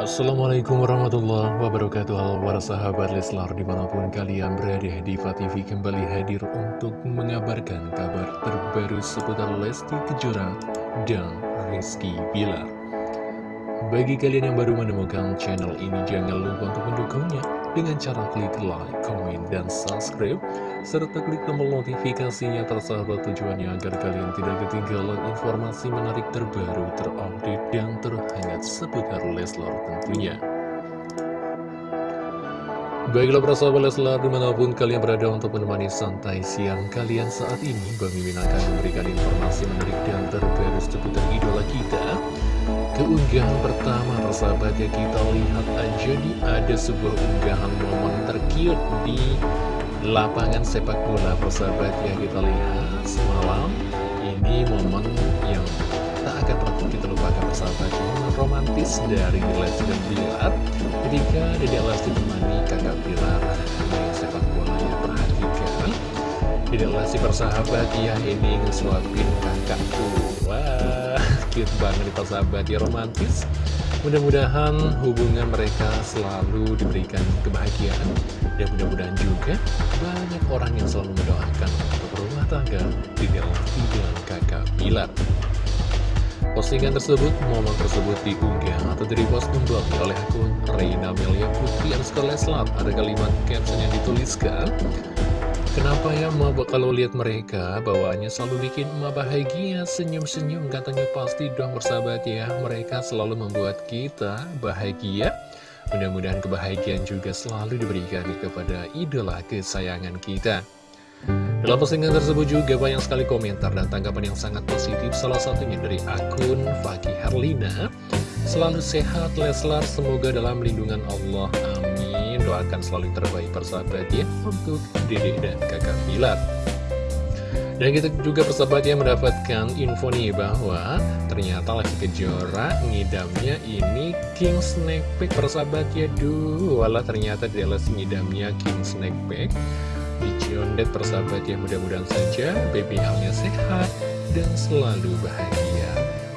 Assalamualaikum warahmatullahi wabarakatuh. Halo para sahabat Leslar di mana pun kalian berada Diva TV kembali hadir untuk mengabarkan kabar terbaru seputar Lesti Kejora dan Rizky Bilar. Bagi kalian yang baru menemukan channel ini jangan lupa untuk mendukungnya dengan cara klik like, komen, dan subscribe serta klik tombol notifikasinya tersahabat tujuannya agar kalian tidak ketinggalan informasi menarik terbaru, terupdate, dan terhangat seputar Leslar tentunya. Baiklah persahabat Leslar di mana pun kalian berada untuk menemani santai siang kalian saat ini Bang Mimin akan memberikan informasi menarik dan terbaru seputar idola kita. Keunggahan pertama persahabat ya kita lihat aja nih ada sebuah unggahan momen terkiut di lapangan sepak bola persahabat ya kita lihat semalam. Ini momen yang tak akan pernah kita lupakan romantis dari Lesti dan Bilar ketika Dede Lesti temani kakak Bilar main sepak bola perhatikan. Dede Lesti persahabat ya ini ngesuapin kakak tuh wah cute banget nih persahabat ya romantis. Mudah-mudahan hubungan mereka selalu diberikan kebahagiaan. Dan mudah-mudahan juga banyak orang yang selalu mendoakan untuk rumah tangga di dalam dan kakak Bilar Postingan tersebut, momen tersebut diunggah atau direpost kembali oleh akun Reina Melia Putri Anskar Leslar Ada kalimat caption yang dituliskan Kenapa ya emak kalau lihat mereka bawaannya selalu bikin emak bahagia senyum-senyum katanya pasti dong bersahabat ya. Mereka selalu membuat kita bahagia. Mudah-mudahan kebahagiaan juga selalu diberikan kepada idola kesayangan kita dalam postingan tersebut juga banyak sekali komentar dan tanggapan yang sangat positif salah satunya dari akun Fakih Herlina selalu sehat Leslar semoga dalam lindungan Allah amin doakan selalu terbaik persahabat ya untuk Dede dan kakak Bilar. Dan kita juga persahabat yang mendapatkan info nih bahwa ternyata lagi Kejora ngidamnya ini King Snake Pack persahabat ya. Duh, walah ternyata dia ngidamnya King Snake Pack. Di Ciondet persahabat ya mudah-mudahan saja BBL-nya sehat dan selalu bahagia.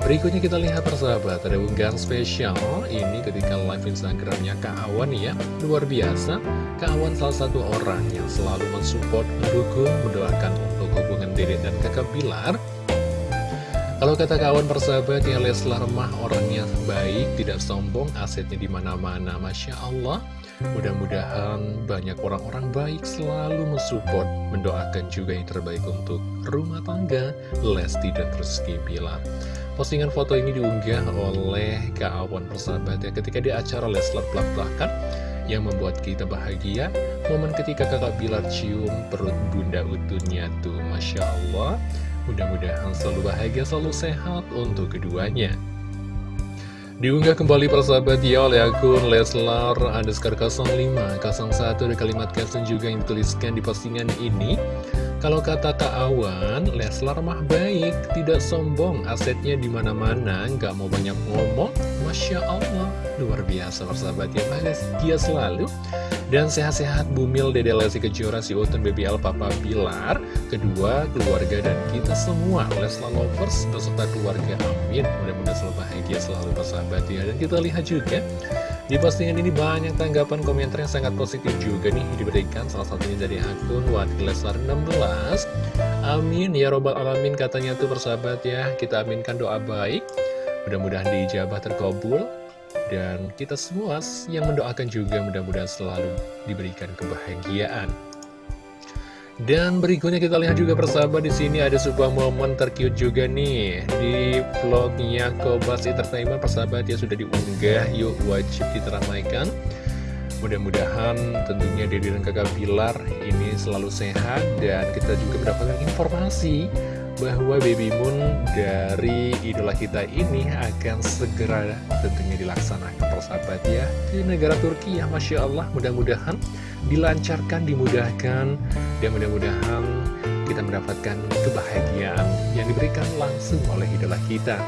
Berikutnya kita lihat persahabat, ada unggahan spesial ini ketika live Instagramnya Kak Awan ya, luar biasa. Kak Awan salah satu orang yang selalu mensupport, mendukung, mendoakan untuk hubungan Dede dan kakak Bilar. Kalau kata kawan persahabat ya Leslar mah orangnya baik, tidak sombong, asetnya di mana-mana, masya Allah. Mudah-mudahan banyak orang-orang baik selalu mensupport, mendoakan juga yang terbaik untuk rumah tangga Lesti dan Rizky Bilar. Postingan foto ini diunggah oleh Kak Awan persahabat ya ketika di acara Leslar Belak-Belakan yang membuat kita bahagia. Momen ketika kakak Bilar cium perut bunda utuhnya tuh Masya Allah. Mudah-mudahan selalu bahagia selalu sehat untuk keduanya Diunggah kembali persahabat ya oleh akun Leslar underscore 05 01 ada kalimat caption juga yang dituliskan di postingan ini kalau kata Kak Awan, Leslar mah baik, tidak sombong, asetnya di mana-mana, nggak mau banyak ngomong. Masya Allah, luar biasa persahabat ya, dia selalu. Dan sehat-sehat Bumil Dede Lesti Kejora, si Utun BBL Papa Bilar, kedua keluarga dan kita semua, Leslar Lovers beserta keluarga, amin. Mudah-mudahan selalu bahagia selalu persahabat ya. Dan kita lihat juga di postingan ini banyak tanggapan komentar yang sangat positif juga nih diberikan. Salah satunya dari akun Wadilesar 16 Amin ya robbal alamin katanya tuh persahabat ya. Kita aminkan doa baik. Mudah-mudahan diijabah terkabul. Dan kita semua yang mendoakan juga mudah-mudahan selalu diberikan kebahagiaan dan berikutnya kita lihat juga persahabat di sini ada sebuah momen terkiut juga nih di vlognya Kobas Entertainment persahabat ya sudah diunggah yuk wajib diteramaikan. Mudah-mudahan tentunya Dede dan kakak Bilar ini selalu sehat dan kita juga mendapatkan informasi bahwa Baby Moon dari idola kita ini akan segera tentunya dilaksanakan persahabat ya ke negara Turki ya Masya Allah mudah-mudahan dilancarkan, dimudahkan, dan mudah-mudahan kita mendapatkan kebahagiaan yang diberikan langsung oleh idola kita.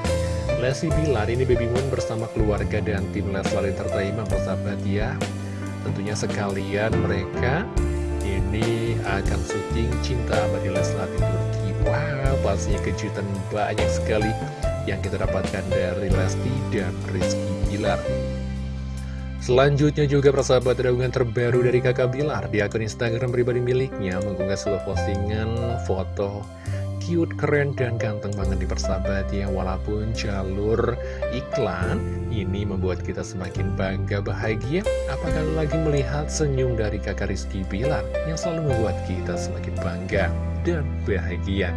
Lesti Bilar ini Baby Moon bersama keluarga dan tim Leslar Entertainment persahabat ya. Tentunya sekalian mereka ini akan syuting Cinta Abadi Leslar di. Wow, pastinya kejutan banyak sekali yang kita dapatkan dari Lesti dan Rizky Bilar. Selanjutnya juga persahabat ada terbaru dari kakak Bilar di akun Instagram pribadi miliknya mengunggah sebuah postingan foto cute, keren, dan ganteng banget di persahabat ya Walaupun jalur iklan ini membuat kita semakin bangga bahagia Apakah lagi melihat senyum dari kakak Rizky Bilar Yang selalu membuat kita semakin bangga dan bahagia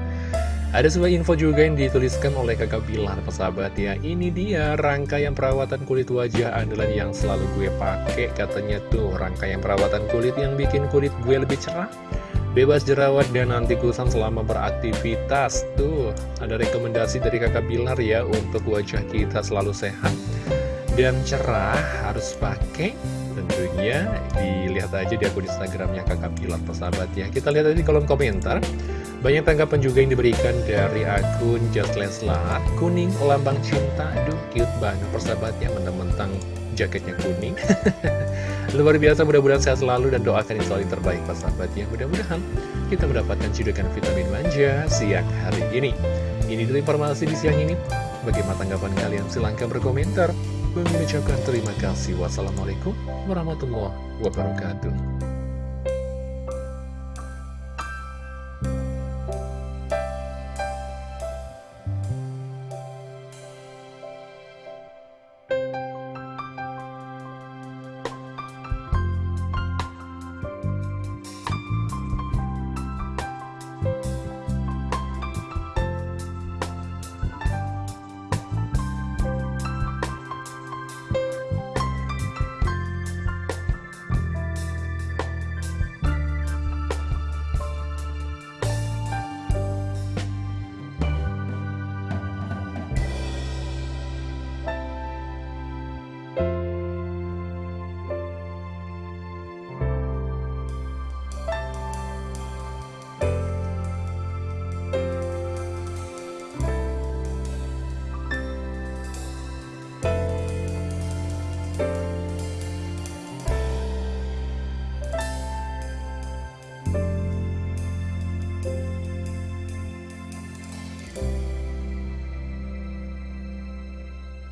ada sebuah info juga yang dituliskan oleh kakak Bilar persahabat ya. Ini dia rangkaian perawatan kulit wajah andalan yang selalu gue pakai Katanya tuh. Rangkaian perawatan kulit yang bikin kulit gue lebih cerah Bebas jerawat dan anti kusam selama beraktivitas Tuh. Ada rekomendasi dari kakak Bilar ya Untuk wajah kita selalu sehat dan cerah harus pakai. Tentunya dilihat aja di akun Instagramnya kakak Bilar persahabat ya. Kita lihat aja di kolom komentar banyak tanggapan juga yang diberikan dari akun Just Leslar Kuning lambang cinta. Aduh cute banget. Persahabatnya Mentang-mentang jaketnya kuning. Luar biasa mudah-mudahan sehat selalu Dan doakan yang selalu terbaik persahabat ya. Mudah-mudahan kita mendapatkan cidukan vitamin manja Siang hari ini. Ini dulu informasi di siang ini. Bagaimana tanggapan kalian? Silahkan berkomentar. Mengucapkan terima kasih. Wassalamualaikum warahmatullahi wabarakatuh.